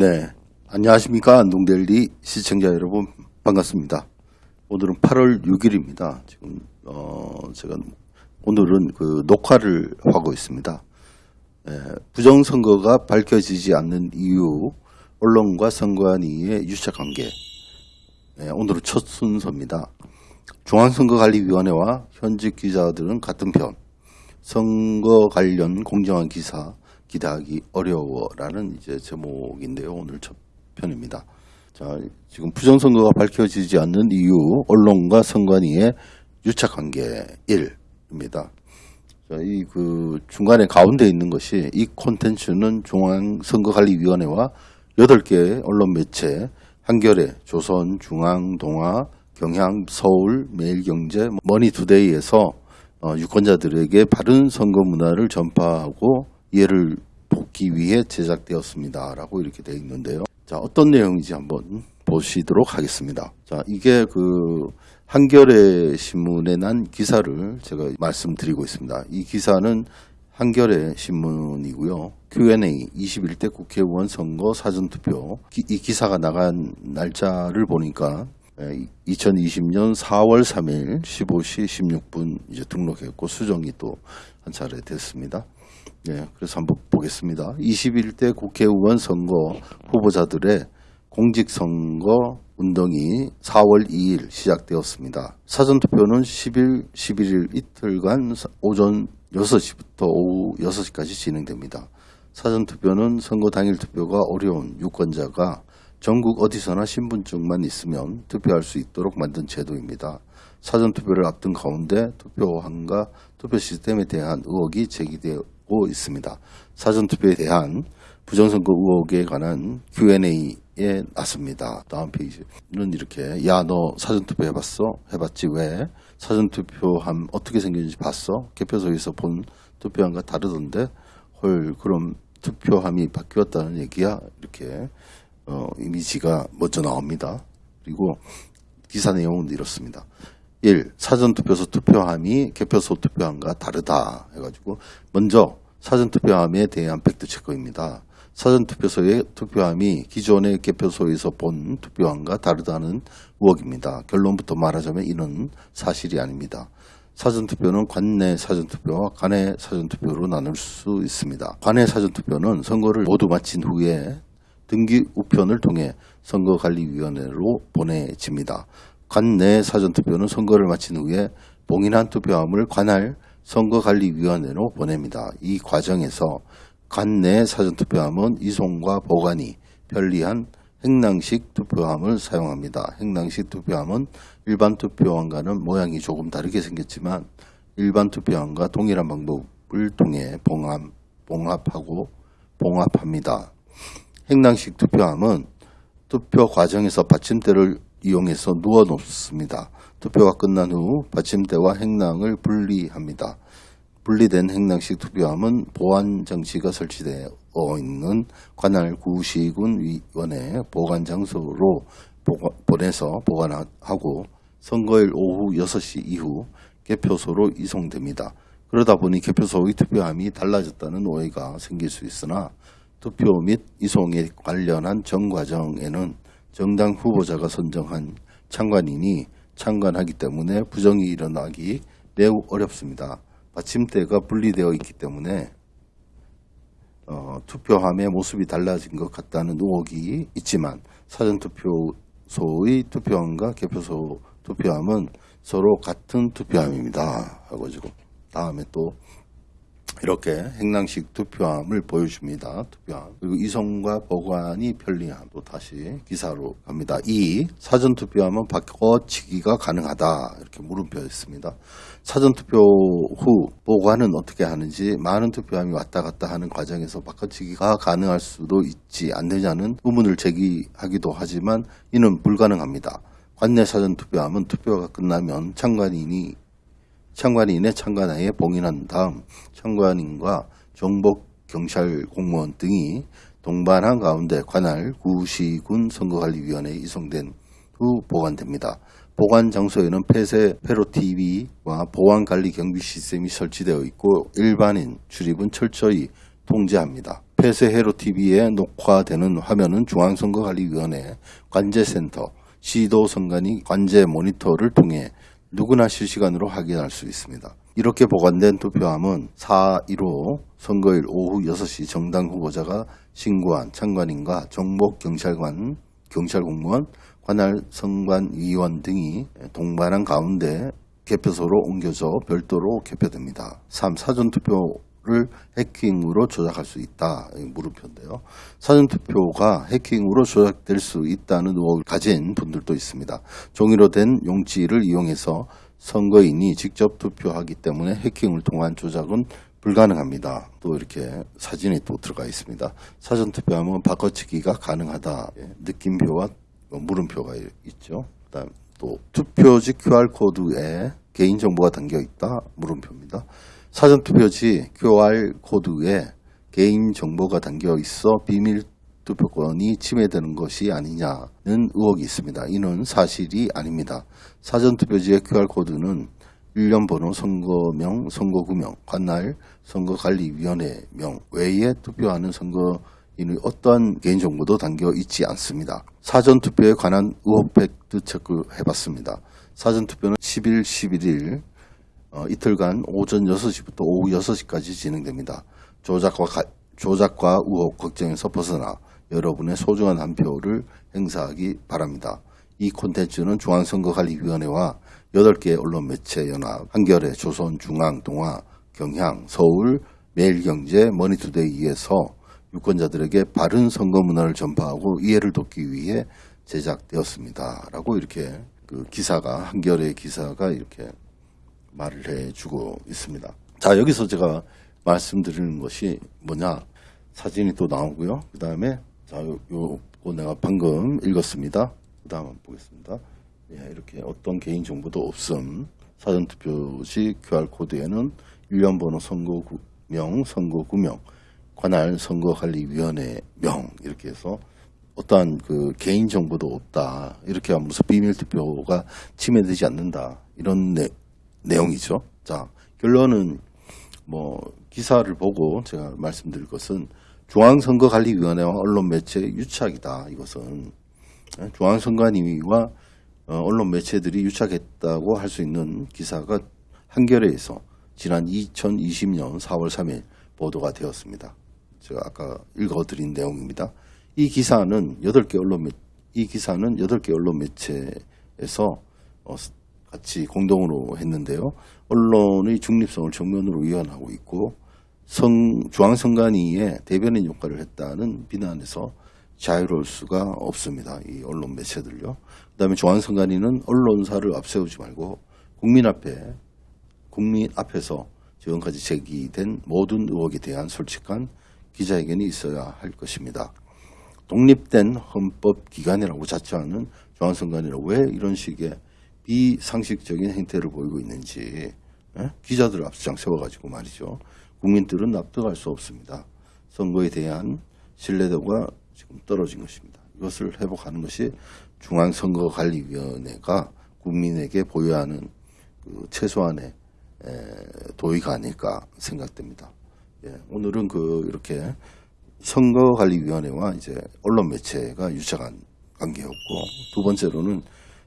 네, 안녕하십니까 안동델리 시청자 여러분 반갑습니다. 오늘은 8월 6일입니다. 지금 어 제가 오늘은 그 녹화를 하고 있습니다. 예, 부정선거가 밝혀지지 않는 이유, 언론과 선관위의 유착관계. 예, 오늘은 첫 순서입니다. 중앙선거관리위원회와 현직 기자들은 같은 편. 선거 관련 공정한 기사 기대하기 어려워라는 이제 제목인데요. 오늘 첫 편입니다. 자, 지금 부정선거가 밝혀지지 않는 이유, 언론과 선관위의 유착관계 1입니다. 자, 이 그 중간에 가운데 있는 것이 이 콘텐츠는 중앙선거관리위원회와 8개 언론 매체, 한겨레, 조선, 중앙, 동아, 경향, 서울, 매일경제, 머니투데이에서 어, 유권자들에게 바른 선거 문화를 전파하고 이해를 돕기 위해 제작되었습니다. 라고 이렇게 되어 있는데요. 자, 어떤 내용인지 한번 보시도록 하겠습니다. 자, 이게 그 한겨레 신문에 난 기사를 제가 말씀드리고 있습니다. 이 기사는 한겨레 신문이고요. Q&A 21대 국회의원 선거 사전투표 이 기사가 나간 날짜를 보니까 2020년 4월 3일 15시 16분 이제 등록했고 수정이 또 한 차례 됐습니다. 네, 그래서 한번 보겠습니다. 21대 국회의원 선거 후보자들의 공직선거 운동이 4월 2일 시작되었습니다. 사전투표는 10일, 11일 이틀간 오전 6시부터 오후 6시까지 진행됩니다. 사전투표는 선거 당일 투표가 어려운 유권자가 전국 어디서나 신분증만 있으면 투표할 수 있도록 만든 제도입니다. 사전투표를 앞둔 가운데 투표함과 투표 시스템에 대한 의혹이 제기되 고 있습니다. 사전투표에 대한 부정선거 의혹에 관한 Q&A에 났습니다. 다음 페이지는 이렇게 야 너 사전투표 해봤어? 해봤지 왜? 사전투표함 어떻게 생겼는지 봤어? 개표소에서 본 투표함과 다르던데 헐 그럼 투표함이 바뀌었다는 얘기야? 이렇게 어, 이미지가 먼저 나옵니다. 그리고 기사 내용은 이렇습니다. 1. 사전투표소 투표함이 개표소 투표함과 다르다 해가지고 먼저 사전투표함에 대한 팩트 체크입니다. 사전투표소의 투표함이 기존의 개표소에서 본 투표함과 다르다는 의혹입니다. 결론부터 말하자면 이는 사실이 아닙니다. 사전투표는 관내 사전투표와 관내 사전투표로 나눌 수 있습니다. 관내 사전투표는 선거를 모두 마친 후에 등기 우편을 통해 선거관리위원회로 보내집니다. 관내 사전투표는 선거를 마친 후에 봉인한 투표함을 관할 선거관리위원회로 보냅니다. 이 과정에서 관내 사전투표함은 이송과 보관이 편리한 행랑식 투표함을 사용합니다. 행랑식 투표함은 일반 투표함과는 모양이 조금 다르게 생겼지만 일반 투표함과 동일한 방법을 통해 봉합, 봉합하고 봉합합니다. 행랑식 투표함은 투표 과정에서 받침대를 이용해서 누워 놓습니다. 투표가 끝난 후 받침대와 행랑을 분리합니다. 분리된 행랑식 투표함은 보안 장치가 설치되어 있는 관할 구시군 위원회 보관 장소로 보내서 보관하고 선거일 오후 6시 이후 개표소로 이송됩니다. 그러다 보니 개표소의 투표함이 달라졌다는 오해가 생길 수 있으나 투표 및 이송에 관련한 전 과정에는 정당 후보자가 선정한 참관인이 참관하기 때문에 부정이 일어나기 매우 어렵습니다. 받침대가 분리되어 있기 때문에 어, 투표함의 모습이 달라진 것 같다는 의혹이 있지만 사전투표소의 투표함과 개표소 투표함은 서로 같은 투표함입니다. 하고 지금 다음에 또 이렇게 행랑식 투표함을 보여줍니다. 투표함. 그리고 이송과 보관이 편리함. 또 다시 기사로 갑니다. 2. 사전 투표함은 바꿔치기가 가능하다. 이렇게 물음표 있습니다. 사전 투표 후 보관은 어떻게 하는지 많은 투표함이 왔다 갔다 하는 과정에서 바꿔치기가 가능할 수도 있지 않느냐는 의문을 제기하기도 하지만 이는 불가능합니다. 관내 사전 투표함은 투표가 끝나면 참관인이 참관인의 참관하에 봉인한 다음 참관인과 정복 경찰 공무원 등이 동반한 가운데 관할 구시군 선거관리위원회에 이송된 후 보관됩니다. 보관 장소에는 폐쇄 페로TV와 보안관리 경비 시스템이 설치되어 있고 일반인 출입은 철저히 통제합니다. 폐쇄 헤로 TV에 녹화되는 화면은 중앙선거관리위원회 관제센터 시도선관위 관제 모니터를 통해 누구나 실시간으로 확인할 수 있습니다. 이렇게 보관된 투표함은 4.15 선거일 오후 6시 정당 후보자가 신고한 참관인과 정복 경찰관, 경찰 공무원, 관할 선관 위원 등이 동반한 가운데 개표소로 옮겨져 별도로 개표됩니다. 3. 사전투표 를 해킹으로 조작할 수 있다. 이 물음표인데요. 사전투표가 해킹으로 조작될 수 있다는 의혹을 가진 분들도 있습니다. 종이로 된 용지를 이용해서 선거인이 직접 투표하기 때문에 해킹을 통한 조작은 불가능합니다. 또 이렇게 사진이 또 들어가 있습니다. 사전투표하면 바꿔치기가 가능하다. 예, 느낌표와 물음표가 있죠. 그다음 또 투표지 QR코드에 개인정보가 담겨 있다. 물음표입니다. 사전투표지 QR코드에 개인정보가 담겨 있어 비밀 투표권이 침해되는 것이 아니냐는 의혹이 있습니다. 이는 사실이 아닙니다. 사전투표지의 QR코드는 일련 번호, 선거명, 선거구명, 관할, 선거관리위원회명 외에 투표하는 선거 인의 어떠한 개인정보도 담겨 있지 않습니다. 사전투표에 관한 의혹 팩트 체크해봤습니다. 사전투표는 10일, 11일 어, 이틀간 오전 6시부터 오후 6시까지 진행됩니다. 조작과, 가, 조작과 의혹 걱정에서 벗어나 여러분의 소중한 한 표를 행사하기 바랍니다. 이 콘텐츠는 중앙선거관리위원회와 8개 언론 매체 연합, 한겨레, 조선, 중앙, 동아, 경향, 서울, 매일경제, 머니투데이에서 유권자들에게 바른 선거 문화를 전파하고 이해를 돕기 위해 제작되었습니다. 라고 이렇게 그 기사가, 한겨레 기사가 이렇게 말을 해주고 있습니다. 자, 여기서 제가 말씀드리는 것이 뭐냐. 사진이 또 나오고요. 그 다음에 자, 요, 요거 내가 방금 읽었습니다. 그 다음 보겠습니다. 예, 이렇게 어떤 개인정보도 없음. 사전투표시 QR코드에는 일련번호 선거구명, 선거구명, 관할 선거관리위원회 명 이렇게 해서 어떠한 그 개인 정보도 없다. 이렇게 하면 무슨 비밀 투표가 침해되지 않는다. 이런 내, 내용이죠. 자, 결론은 뭐 기사를 보고 제가 말씀드릴 것은 중앙선거관리위원회와 언론 매체의 유착이다. 이것은 중앙선관위와 어, 언론 매체들이 유착했다고 할 수 있는 기사가 한겨레에서 지난 2020년 4월 3일 보도가 되었습니다. 제가 아까 읽어드린 내용입니다. 이 기사는 8개 언론 매, 이 기사는 8개 언론 매체에서 어, 같이 공동으로 했는데요. 언론의 중립성을 정면으로 위헌하고 있고 성, 중앙선관위의 대변인 역할을 했다는 비난에서 자유로울 수가 없습니다. 이 언론 매체들요. 그 다음에 중앙선관위는 언론사를 앞세우지 말고 국민 앞에, 국민 앞에서 지금까지 제기된 모든 의혹에 대한 솔직한 기자회견이 있어야 할 것입니다. 독립된 헌법기관이라고 자처하는 중앙선관위라 왜 이런 식의 비상식적인 행태를 보이고 있는지 예? 기자들 앞장 세워가지고 말이죠. 국민들은 납득할 수 없습니다. 선거에 대한 신뢰도가 지금 떨어진 것입니다. 이것을 회복하는 것이 중앙선거관리위원회가 국민에게 보유하는 그 최소한의 도의가 아닐까 생각됩니다. 예, 오늘은 그 이렇게 선거관리위원회와 이제 언론 매체가 유착한 관계였고 두 번째로는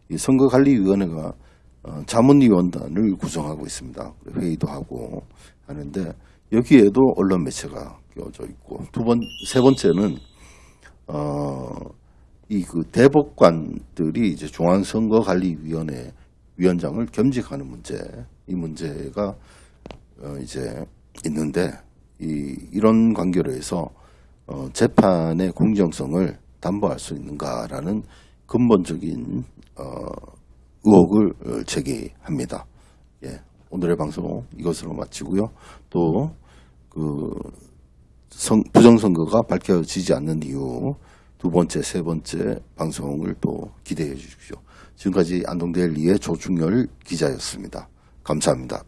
이 선거관리위원회가 어, 자문위원단을 구성하고 있습니다. 회의도 하고 하는데 여기에도 언론 매체가 끼워져 있고 두 번 세 번째는 어 이 그 대법관들이 이제 중앙선거관리위원회 위원장을 겸직하는 문제 이 문제가 어 이제 있는데 이 이런 관계로 해서 어 재판의 공정성을 담보할 수 있는가라는 근본적인 어 의혹을 제기합니다. 예, 오늘의 방송 이것으로 마치고요. 또 그 부정선거가 밝혀지지 않는 이유 두 번째, 세 번째 방송을 또 기대해 주십시오. 지금까지 안동데일리의 조충열 기자였습니다. 감사합니다.